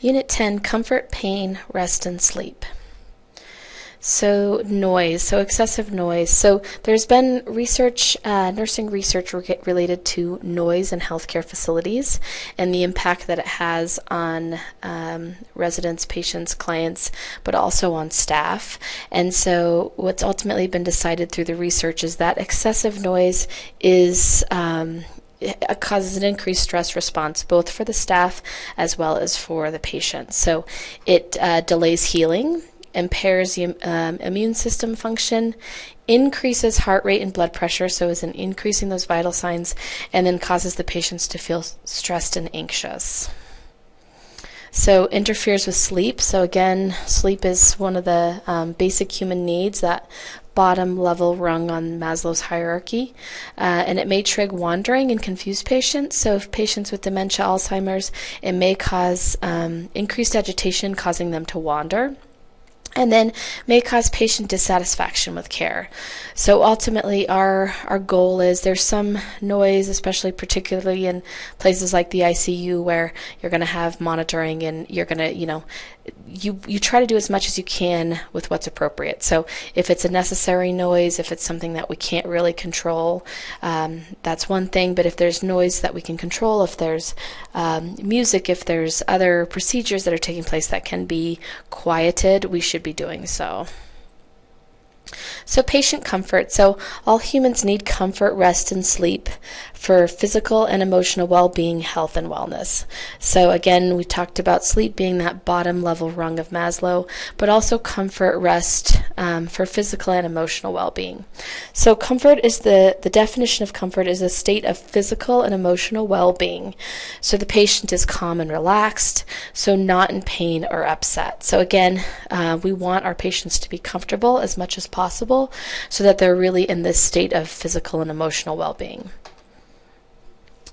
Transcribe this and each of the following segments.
Unit 10 Comfort, Pain, Rest, and Sleep. So, noise, so excessive noise. So, there's been research, uh, nursing research re- related to noise in healthcare facilities and the impact that it has on um, residents, patients, clients, but also on staff. And so, what's ultimately been decided through the research is that excessive noise is um, causes an increased stress response both for the staff as well as for the patient. So it uh, delays healing, impairs the um, immune system function, increases heart rate and blood pressure, so is in increasing those vital signs, and then causes the patients to feel stressed and anxious. So interferes with sleep. So again, sleep is one of the um, basic human needs that bottom level rung on Maslow's hierarchy, uh, and it may trigger wandering and confuse patients. So, if patients with dementia, Alzheimer's, it may cause um, increased agitation, causing them to wander and then may cause patient dissatisfaction with care. So ultimately, our our goal is there's some noise, especially particularly in places like the ICU where you're going to have monitoring and you're going to you know you you try to do as much as you can with what's appropriate. So if it's a necessary noise, if it's something that we can't really control, um, that's one thing. But if there's noise that we can control, if there's um, music, if there's other procedures that are taking place that can be quieted, we should be doing so. So, patient comfort. So, all humans need comfort, rest, and sleep for physical and emotional well being, health, and wellness. So, again, we talked about sleep being that bottom level rung of Maslow, but also comfort, rest um, for physical and emotional well being. So, comfort is the, the definition of comfort is a state of physical and emotional well being. So, the patient is calm and relaxed, so not in pain or upset. So, again, uh, we want our patients to be comfortable as much as possible so that they're really in this state of physical and emotional well being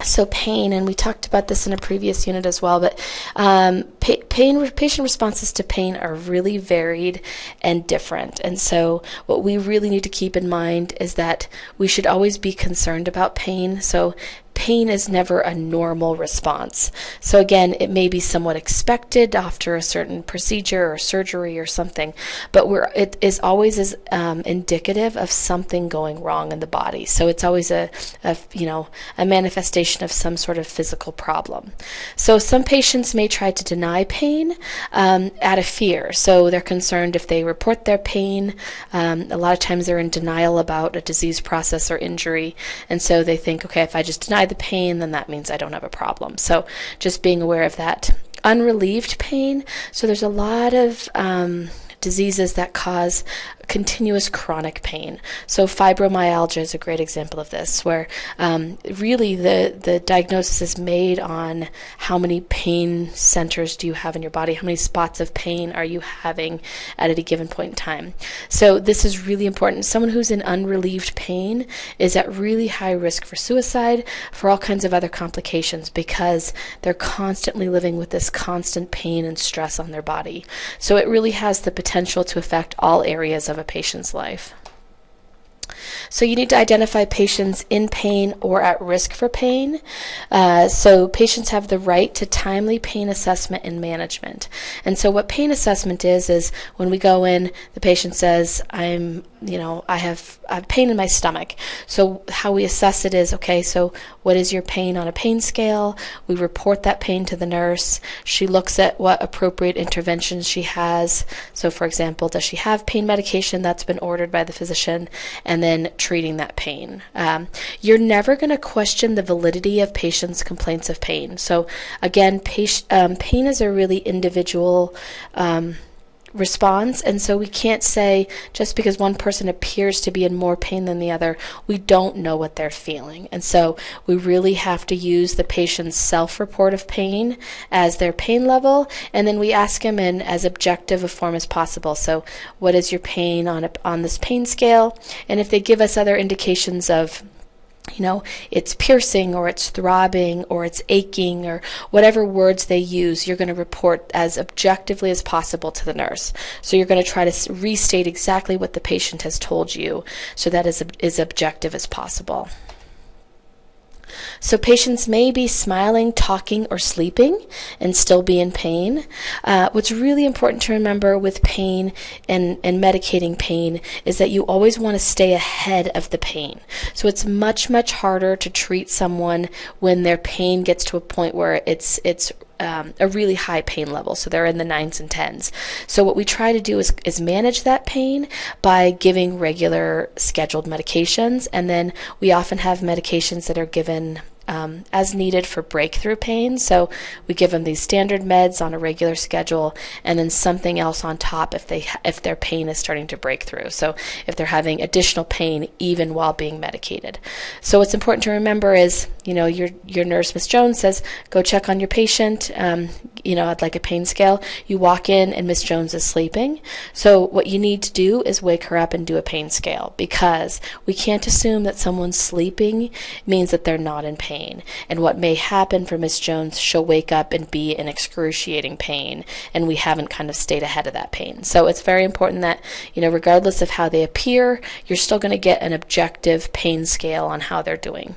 so pain, and we talked about this in a previous unit as well, but um, pain patient responses to pain are really varied and different. And so, what we really need to keep in mind is that we should always be concerned about pain. So, pain is never a normal response. So, again, it may be somewhat expected after a certain procedure or surgery or something, but we're, it is always um, indicative of something going wrong in the body. So, it's always a, a, you know, a manifestation of some sort of physical problem. So, some patients may try to deny pain um, out of fear. So, they're concerned if they report their pain. Um, a lot of times they're in denial about a disease process or injury, and so they think, okay, if I just deny the pain, then that means I don't have a problem. So just being aware of that. Unrelieved pain. So there's a lot of um, diseases that cause continuous chronic pain. So fibromyalgia is a great example of this, where um, really the the diagnosis is made on how many pain centers do you have in your body, how many spots of pain are you having at any given point in time. So this is really important. Someone who's in unrelieved pain is at really high risk for suicide, for all kinds of other complications, because they're constantly living with this constant pain and stress on their body. So it really has the potential to affect all areas of of a patient's life. So you need to identify patients in pain or at risk for pain. Uh, so patients have the right to timely pain assessment and management. And so what pain assessment is is when we go in, the patient says, "I'm, you know, I have, I have pain in my stomach." So how we assess it is, okay, so what is your pain on a pain scale? We report that pain to the nurse. She looks at what appropriate interventions she has. So for example, does she have pain medication that's been ordered by the physician? And then treating that pain. Um, you're never going to question the validity of patients' complaints of pain. So, again, um, pain is a really individual. Um, response. And so we can't say just because one person appears to be in more pain than the other, we don't know what they're feeling. And so we really have to use the patient's self report of pain as their pain level. And then we ask them in as objective a form as possible. So, what is your pain on, a, on this pain scale? And if they give us other indications of you know, it's piercing or it's throbbing or it's aching or whatever words they use, you're going to report as objectively as possible to the nurse. So you're going to try to restate exactly what the patient has told you so that is as objective as possible. So patients may be smiling, talking, or sleeping and still be in pain. Uh, what's really important to remember with pain and, and medicating pain is that you always want to stay ahead of the pain. So it's much, much harder to treat someone when their pain gets to a point where it's it's um, a really high pain level. So they're in the nines and tens. So what we try to do is, is manage that pain by giving regular scheduled medications. And then we often have medications that are given um, as needed for breakthrough pain. So we give them these standard meds on a regular schedule, and then something else on top if they if their pain is starting to break through. So if they're having additional pain even while being medicated. So what's important to remember is you know your your nurse Miss Jones says go check on your patient. Um, you know I'd like a pain scale. You walk in and Miss Jones is sleeping. So what you need to do is wake her up and do a pain scale because we can't assume that someone's sleeping means that they're not in pain pain. And what may happen for Miss Jones, she'll wake up and be in excruciating pain, and we haven't kind of stayed ahead of that pain. So it's very important that, you know, regardless of how they appear, you're still going to get an objective pain scale on how they're doing.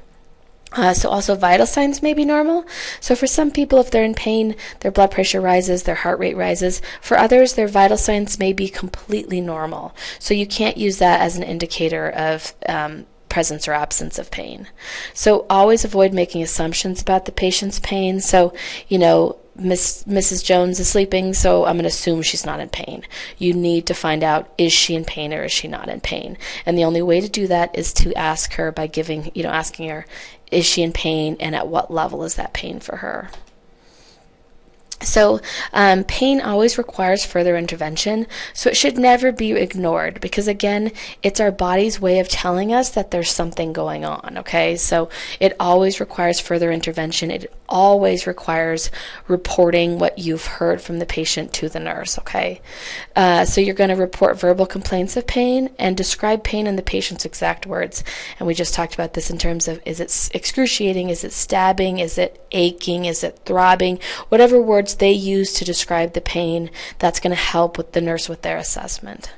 Uh, so also vital signs may be normal. So for some people, if they're in pain, their blood pressure rises, their heart rate rises. For others, their vital signs may be completely normal. So you can't use that as an indicator of um, presence or absence of pain. So always avoid making assumptions about the patient's pain. So, you know, Miss, Mrs. Jones is sleeping, so I'm going to assume she's not in pain. You need to find out is she in pain or is she not in pain? And the only way to do that is to ask her by giving, you know, asking her, is she in pain and at what level is that pain for her? So, um, pain always requires further intervention, so it should never be ignored because, again, it's our body's way of telling us that there's something going on, okay? So, it always requires further intervention. It always requires reporting what you've heard from the patient to the nurse, okay? Uh, so, you're going to report verbal complaints of pain and describe pain in the patient's exact words. And we just talked about this in terms of is it excruciating, is it stabbing, is it aching, is it throbbing, whatever words they use to describe the pain that's going to help with the nurse with their assessment.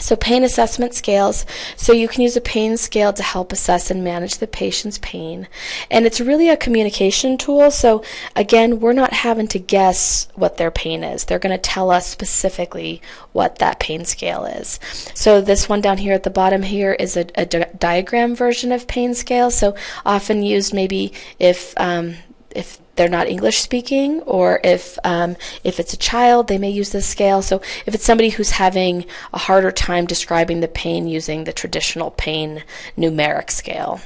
So pain assessment scales. So you can use a pain scale to help assess and manage the patient's pain. And it's really a communication tool. So again, we're not having to guess what their pain is. They're going to tell us specifically what that pain scale is. So this one down here at the bottom here is a, a di diagram version of pain scale. So often used maybe if um, if they're not English speaking, or if um, if it's a child, they may use this scale. So if it's somebody who's having a harder time describing the pain using the traditional pain numeric scale.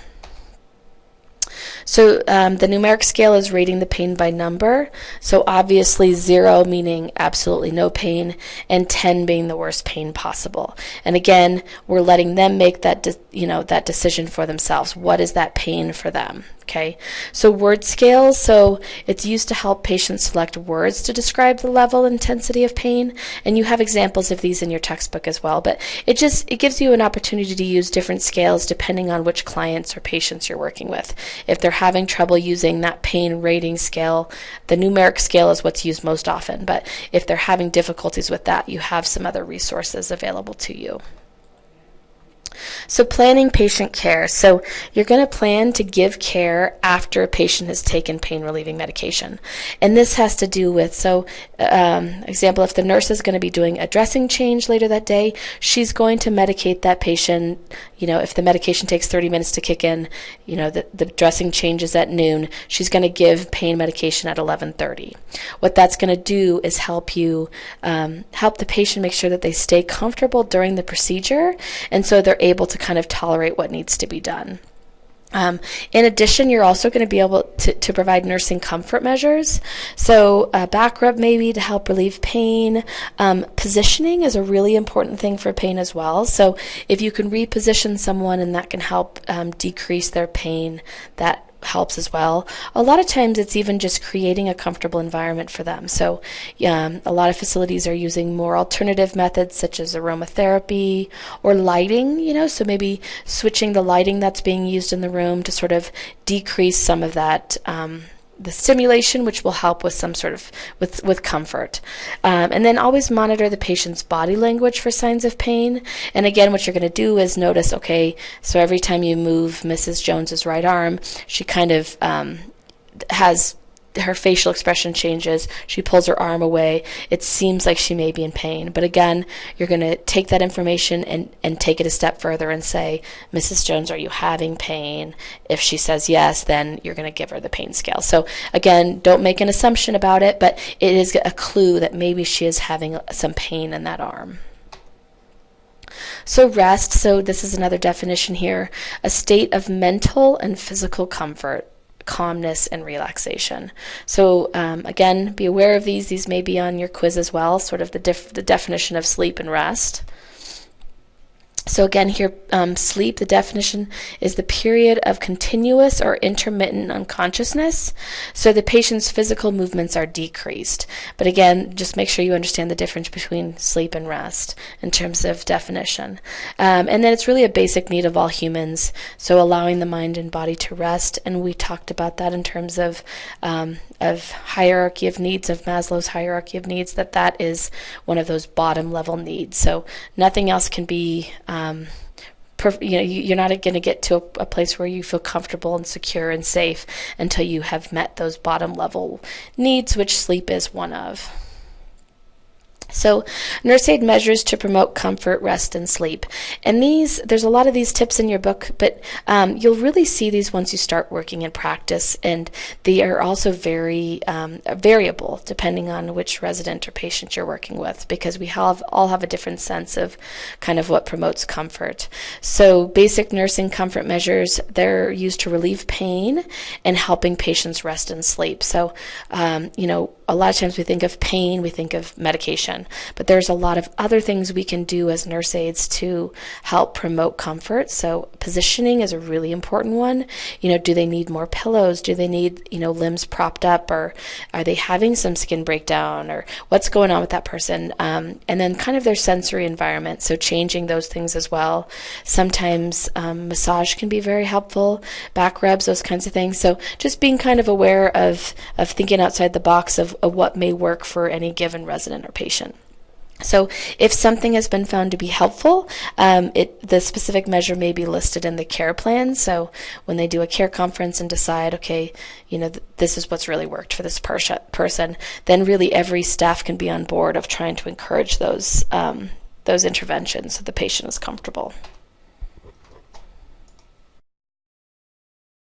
So um, the numeric scale is rating the pain by number. So obviously zero meaning absolutely no pain, and 10 being the worst pain possible. And again, we're letting them make that you know that decision for themselves. What is that pain for them? Okay, so word scales, so it's used to help patients select words to describe the level intensity of pain, and you have examples of these in your textbook as well, but it just, it gives you an opportunity to use different scales depending on which clients or patients you're working with. If they're having trouble using that pain rating scale, the numeric scale is what's used most often, but if they're having difficulties with that, you have some other resources available to you. So planning patient care. So you're going to plan to give care after a patient has taken pain relieving medication. And this has to do with, so um, example, if the nurse is going to be doing a dressing change later that day, she's going to medicate that patient. You know, if the medication takes 30 minutes to kick in, you know, the, the dressing changes at noon, she's going to give pain medication at 11.30. What that's going to do is help you, um, help the patient make sure that they stay comfortable during the procedure. And so they're able to kind of tolerate what needs to be done. Um, in addition, you're also going to be able to, to provide nursing comfort measures. So, a back rub maybe to help relieve pain. Um, positioning is a really important thing for pain as well. So, if you can reposition someone and that can help um, decrease their pain, that helps as well. A lot of times it's even just creating a comfortable environment for them. So um, a lot of facilities are using more alternative methods such as aromatherapy or lighting, you know, so maybe switching the lighting that's being used in the room to sort of decrease some of that um, the stimulation, which will help with some sort of with with comfort. Um, and then always monitor the patient's body language for signs of pain. And again, what you're going to do is notice, okay, so every time you move Mrs. Jones's right arm, she kind of um, has her facial expression changes. She pulls her arm away. It seems like she may be in pain. But again, you're going to take that information and, and take it a step further and say, Mrs. Jones, are you having pain? If she says yes, then you're going to give her the pain scale. So again, don't make an assumption about it, but it is a clue that maybe she is having some pain in that arm. So, rest, so this is another definition here a state of mental and physical comfort calmness and relaxation. So um, again, be aware of these. These may be on your quiz as well, sort of the, def- the definition of sleep and rest. So again, here, um, sleep, the definition is the period of continuous or intermittent unconsciousness. So the patient's physical movements are decreased. But again, just make sure you understand the difference between sleep and rest in terms of definition. Um, and then it's really a basic need of all humans. So allowing the mind and body to rest. And we talked about that in terms of um, of hierarchy of needs of Maslow's hierarchy of needs. That that is one of those bottom level needs. So nothing else can be um, you know, you're not going to get to a, a, place where you feel comfortable and secure and safe until you have met those bottom level needs, which sleep is one of. So, nurse aid measures to promote comfort, rest, and sleep. And these, there's a lot of these tips in your book, but um, you'll really see these once you start working in practice, and they are also very um, variable depending on which resident or patient you're working with, because we have all have a different sense of kind of what promotes comfort. So, basic nursing comfort measures they're used to relieve pain and helping patients rest and sleep. So, um, you know, a lot of times we think of pain, we think of medication, but there's a lot of other things we can do as nurse aides to help promote comfort. So positioning is a really important one. You know, do they need more pillows? Do they need, you know, limbs propped up or are they having some skin breakdown or what's going on with that person? Um, and then kind of their sensory environment. So changing those things as well. Sometimes um, massage can be very helpful, back rubs, those kinds of things. So just being kind of aware of, of thinking outside the box of of what may work for any given resident or patient. So, if something has been found to be helpful, um, it, the specific measure may be listed in the care plan. So, when they do a care conference and decide, okay, you know, th- this is what's really worked for this per- person, then really every staff can be on board of trying to encourage those um, those interventions so the patient is comfortable.